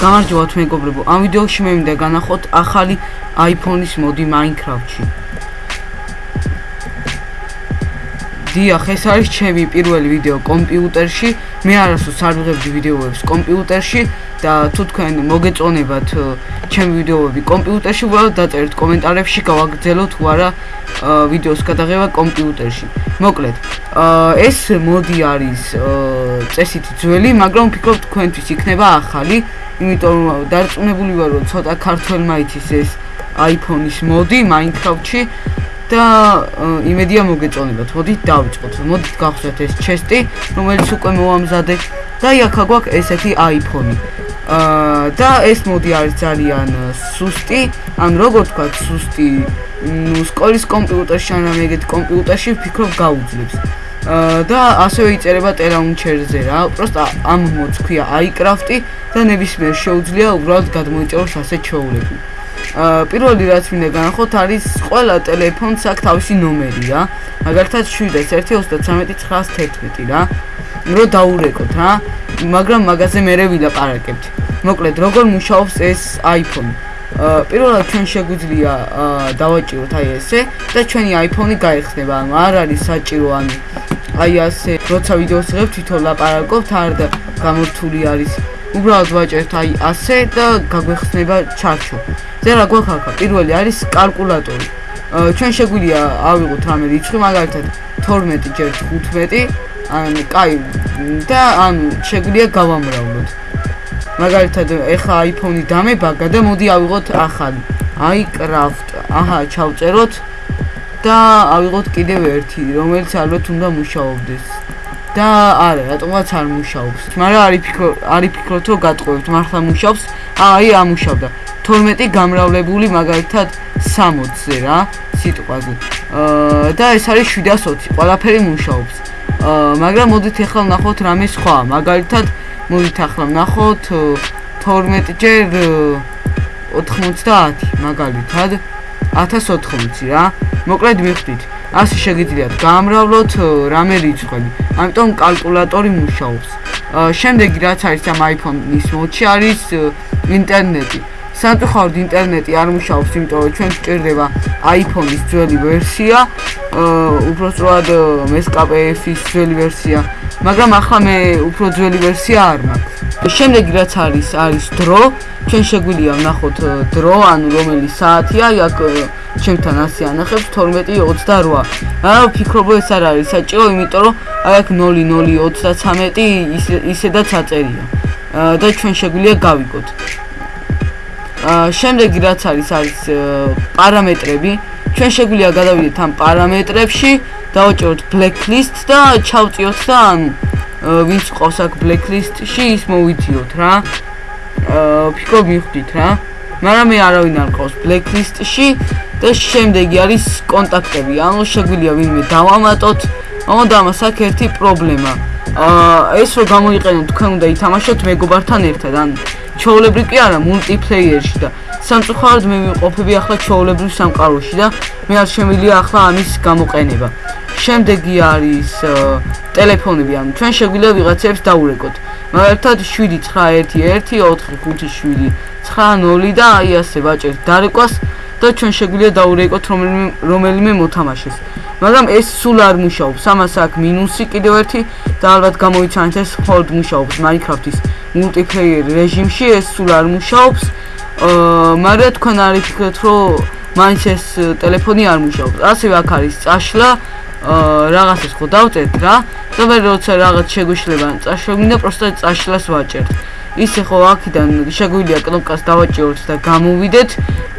გამარჯობათ მეგობრებო, ამ ვიდეოში მე მინდა განახოთ ახალი iPhone-ის მოდი Minecraft-ში. დიახ, ეს არის ჩემი პირველი ვიდეო კომპიუტერში. მე არასდროს არ ვიღებდი ვიდეოებს კომპიუტერში და თუ თქვენ მოგეწონებათ ჩემი ვიდეოები კომპიუტერში, უბრალოდ დაწერთ კომენტარებში, გავაგრძელოთ თუ არა ვიდეოს გადაღება კომპიუტერში. მოკლედ, ეს მოდი არის წესით ძველი, მაგრამ ვფიქრობ თქვენთვის იქნება ახალი. იმიტომ დარწმუნებული ვარ რომ ცოტა ქართველმა იცის ეს iPhone-ის მოდი Minecraft-ში და იმედია მოგეწონებათ. მოდით დავიწყოთ. მოდით გავხსნათ ეს ჩესტი, რომელიც უკვე მოამზადე და იქა გვაქვს ესეთი iPhone-ი. აა და ეს მოდი არის ძალიან სუსტი, ან როგორ თქვა სუსტი, ნუ სკოლის კომპიუტერში ან ამეგეთ კომპიუტერში ვფიქრობ გაუძლებს. და ასევე იწერება ტელაუნჩერზე რა. პროსტა ამ მოდს ქვია iCraft-ი და ნებისმიერ შეუძლია უბრალოდ გადმოიწეროს ასეთ ჩვეულები. აა პირველი რაც მინდა განახოთ არის ყველა ტელეფონს აქვს თავისი ნომერია. მაგალითად 7133911 რა. რო დაურეკოთ რა. მაგრამ მაგაზე მე ვილაპარაკებთ. მოკლედ როგორ მუშაობს ეს iPhone? პირველად ჩვენ შეგვიძლია დავაჭიროთ აი ესე და ჩვენი iPhone-ი გაიხსნება. ანუ არ არის საჭირო ანუ აი ასე როცა ვიდეოს ღებ თვითონ ლაპარაკობთ არ გამორთული არის უბრალოდ ვაჭერთ აი ასე და გაგვეხსნება ჩარჩო. ზე რა გვაქვს პირველი არის კალკულატორი. ჩვენ შეგვიძლია ავიღოთ რამე რიცხვი მაგალითად 12 ჯერ 15 ან კაი და ან შეგვიძლია გავამრავლოთ. მაგალითად ეხა iPhone-ი დამებაგა და მოდი ავიღოთ ახალი. iCraft აჰა ჩავწეროთ და ავიღოთ კიდევ ერთი, რომელიც ალბათ უნდა მუშაობდეს. და არა, რატომაც არ მუშაობს. მაგრამ არის ფიქრო, არის ფიქრობ რომ გატყუებთ, მართლა მუშაობს. აი, ამუშავდა. 12 გამრავლებული მაგალითად 60-ზე რა, სიტყვაზე. აა და ეს არის 720, ყველაფერი მუშაობს. აა მაგრამ მოდით ახლა ვნახოთ რამე სხვა. მაგალითად, მოდით ახლა ვნახოთ 12 ჯერ 90 მაგალითად 1080 რა. მოკლედ მიხვდით ასე შეგიძლიათ გამრავლოთ რამე რიცხვები. ამიტომ კალკულატორი მუშაობს. შემდეგი რაც არის ამ iPhone-ის მოდში არის ინტერნეტი. სამწუხაროდ ინტერნეტი არ მუშაობს იმიტომ რომ ჩვენ გვჭირდება iPhone-ის ძველი ვერსია უბრალოდ MSKPF-ის ძველი ვერსია მაგრამ ახლა მე უფრო ძველი ვერსია არ მაქვს. შემდეგი რაც არის არის დრო. ჩვენ შეგვიძლია ვნახოთ დრო ანუ რომელი საათია იქ ჩემთან ასე ანახებს 12:28. აა ვფიქრობ ეს არ არის საჭირო, იმიტომ რომ აი აქ 00:33 ისედაც აწერია. აა და ჩვენ შეგვიძლია გავიგოთ. აა შემდეგი რაც არის არის პარამეტრები. ჩვენ შეგვიძლია გადავიდეთ ამ პარამეტრებში, დავაჭეროთ blacklist და ჩავწიოთ და ანუ ვინც ყავს აქ blacklist-ში ის მოვიდიოთ რა. აა ფიქრობ მიხვდით რა. მაგრამ მე არავინ არ ყავს blacklist-ში და შემდეგი არის კონტაქტები. ანუ შეგვიძლია ვინმე დავამატოთ. ამოდა მას აქ ერთი პრობლემა. აა ეს რო გამოიყენოთ, თქვენ უნდა ითამაშოთ მეგობართან ერთად. ან ჩაოლებრი კი არა, მულტიპლეიერში და სამწუხაროდ მე ვიყოფები ახლა ჩაოლებრივ სამყაროში და მე არ შემიძლია ახლა ამის გამოყენება. შემდეგი არის ტელეფონები, ანუ ჩვენ შეგვიძლია ვიღაცებს დაურეკოთ. მაგალითად 7914557 და აი ასე ვაჭერთ დარეკვას და ჩვენ შეგვიძლია დაურეკოთ რომელიმე რომელიმე მოთამაშეს. მაგრამ ეს სულ არ მუშაობს. ამას აქვს მინუსი კიდევ ერთი და ალბათ გამოიცანეთ ეს მხოლოდ მუშაობს Minecraft-ის multiplayer რეჟიმში, ეს სულ არ მუშაობს. აა მაგრამ თქვენ არ იფიქრეთ, რომ მაინც ეს ტელეფონი არ მუშაობს. ასევე აქ არის წაშლა რაღაცას ხო დავწერთ რა. და მე როცა რაღაც შეგვიშლება, წაშვებინდა პროსტა წაშლას ვაჭერთ. ისე ხო აქიდან შეგვიძლია კნოპკას დავაჭიროთ და გამოვიდეთ.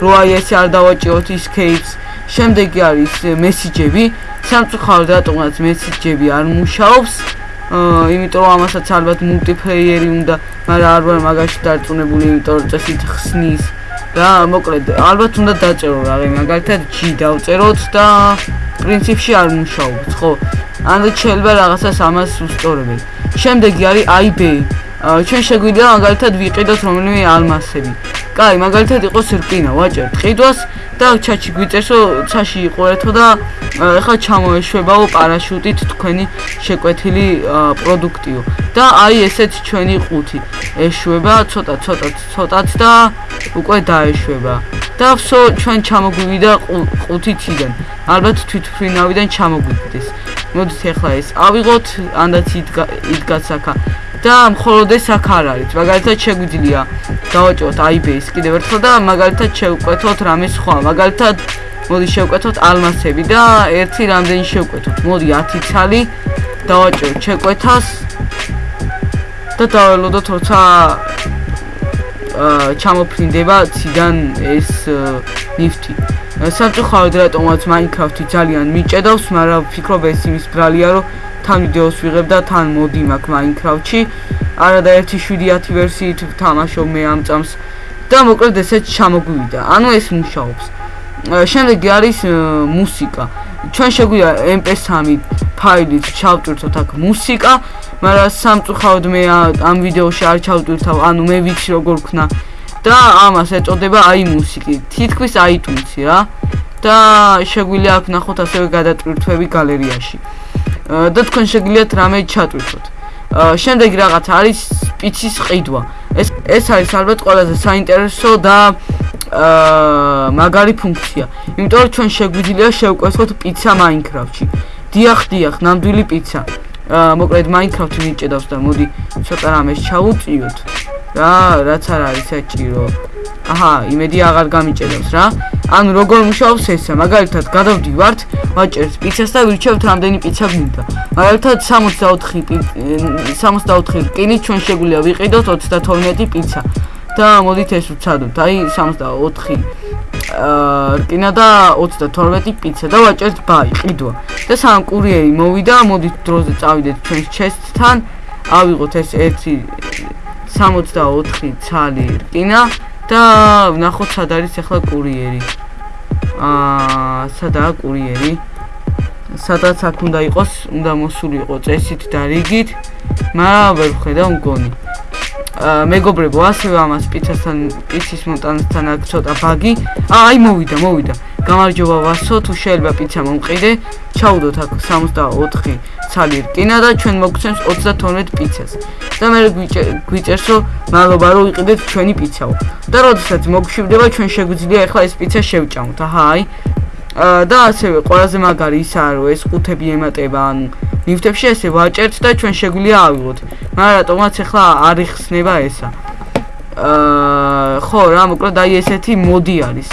რო აი ესე არ დავაჭიროთ escapes შემდეგი არის მესიჯები. სამწუხაროდ რატომაც მესიჯები არ მუშაობს. აა იმიტომ რომ ამასაც ალბათ მულტიპლეიერი უნდა მაგრამ არ ვარ მაგაში დარწმუნებული იმიტომ რომ წესით ხსნის და მოკლედ ალბათ უნდა დაწერო რაღაც მაგალითად G დავწეროთ და პრინციპში არ მუშაობს ხო? ან შეიძლება რაღაცას ამას უსწორებენ. შემდეგი არის IB ჩვენ შეგვიძლია მაგალითად ვიყიდოთ რომელიმე ალმასები. კაი, მაგალითად იყოს რკინა, ვაჭერთ ყიდვას და ჩაჩი გვიწერს, რომ ცაში იყურეთო და ეხლა ჩამოეშვებაო პარაშუტით თქვენი შეკვეთილი პროდუქტიო. და აი ესეც ჩვენი ყუთი. ეშვება ცოტა ცოტა ცოტაც და უკვე დაეშვება. და ვსო ჩვენ ჩამოგვივიდა ყუთი ციდან. ალბათ თვითფრინავიდან ჩამოგვიდეს. მოდით ეხლა ეს ავიღოთ, ანდაც იდგაც აქა. და მხოლოდ ეს აქ არ არის. მაგალითად შეგვიძლია დავაჭოთ IBS კიდევ ერთხელ და მაგალითად შევკვეთოთ რამე სხვა. მაგალითად მოდი შევკვეთოთ ალმასები და ერთი რამდენი შევკვეთოთ. მოდი 10 ცალი დავაჭოთ შეკვეთას და დაველოდოთ როცა აა ჩამოფრინდება ციდან ეს ნიფტი. სამწუხაროდ რატომაც Minecraft-ი ძალიან მიჭედავს, მაგრამ ვფიქრობ ეს იმის ბრალია, რომ თან ვიდეოს ვიღებ და თან მოდი მაქვს Minecraft-ში. არა და 1.7 ვერსიით ვთამაშობ მე ამ წამს და მოკლედ ესეც ჩამოგვივიდა. ანუ ეს მუშაობს. შემდეგი არის მუსიკა. ჩვენ შეგვიძლია MP3 ფაილით ჩავტვირთოთ აქ მუსიკა, მაგრამ სამწუხაროდ მე ამ ვიდეოში არ ჩავტვირთავ, ანუ მე ვიცი როგორ ქნა და ამას ეწოდება აი მუსიკი. თითქმის iTunes-ი რა. და შეგვიძლია აქ ნახოთ ასევე გადატვირთვები გალერეაში. და თქვენ შეგიძლიათ რამე ჩატვირთოთ. შემდეგ რაღაც არის პიცის ყიდვა. ეს ეს არის ალბათ ყველაზე საინტერესო და აა მაგარი ფუნქცია. იმიტომ რომ ჩვენ შეგვიძლია შევკვეთოთ პიცა Minecraft-ში. დიახ, დიახ, ნამდვილი პიცა. აა მოკლედ Minecraft-ი მიჭედავს და მოდი ცოტა რამეს ჩაუწიოთ. რა, რაც არ არის საჭირო. აჰა, იმედი აღარ გამიჭედავს რა. ანუ როგორ მუშაობს ესა? მაგალითად, გადავდივართ, ვაჭერთ პიცას და ვირჩევთ რამდენი პიცა გვინდა. მაგალითად 64 64 რკინი ჩვენ შეგვიძლია ვიყიდოთ 32 პიცა. და მოდით ეს ვცადოთ. აი 64 აა რკინა და 32 პიცა და ვაჭერთ ბაი, ყიდვა. და სამ კურიერი მოვიდა, მოდით დროზე წავიდეთ ჩვენს ჩესტთან. ავიღოთ ეს 1 64 ცალი რკინა და ნახოთ სად არის ახლა კურიერი. აა სადაა კურიერი? სადაც აქ უნდა იყოს, უნდა მოსულიყო წესით და რიგით, მაგრამ ვერ ხედავ მგონი. აა მეგობრებო, ასევე ამას პიცასთან, პიცის მონტანასთან აქ ცოტა ბაგი. აი მოვიდა, მოვიდა. გამარჯობა ვასო, თუ შეიძლება პიცა მომყიდე. ჩაუდოთ აქ 64 ცალი რკინა და ჩვენ მოგცემს 32 პიცას. და მე გვიწერს რომ მადლობა რომ იყიდეთ ჩვენი პიცაო. და როდესაც მოგშვიდება ჩვენ შეგვიძლია ახლა ეს პიცა შევჭამოთ. აჰა, აი. და ასევე ყველაზე მაგარი ისაა რომ ეს ყუთები ემატება ან ნიფტებში ესე ვაჭერთ და ჩვენ შეგვიძლია ავიღოთ. მაგრამ რატომაც ახლა არ იხსნება ესა. აა ხო რა მოკლედ აი ესეთი მოდი არის.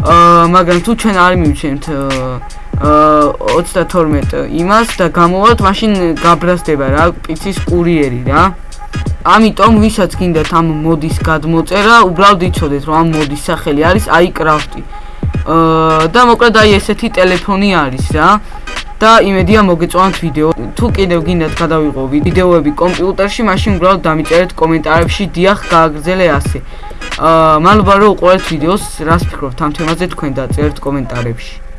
მაგრამ თუ ჩვენ არ მივჩენთ აა 32 იმას და გამოვალთ მაშინ გაბრაზდება რა პიცის კურიერი რა. ამიტომ ვისაც გინდათ ამ მოდის გადმოწერა, უბრალოდ იცოდეთ რომ ამ მოდის სახელი არის iCraft-ი. და მოკლედ აი ესეთი ტელეფონი არის რა. და იმედია მოგეწონათ ვიდეო. თუ კიდევ გინდათ გადავიღო ვიდეოები კომპიუტერში, მაშინ უბრალოდ დამიწერეთ კომენტარებში დიახ გააგრძელე ასე. რომ უყურეთ ვიდეოს, რას ფიქრობთ ამ თემაზე თქვენ დაწერთ კომენტარებში.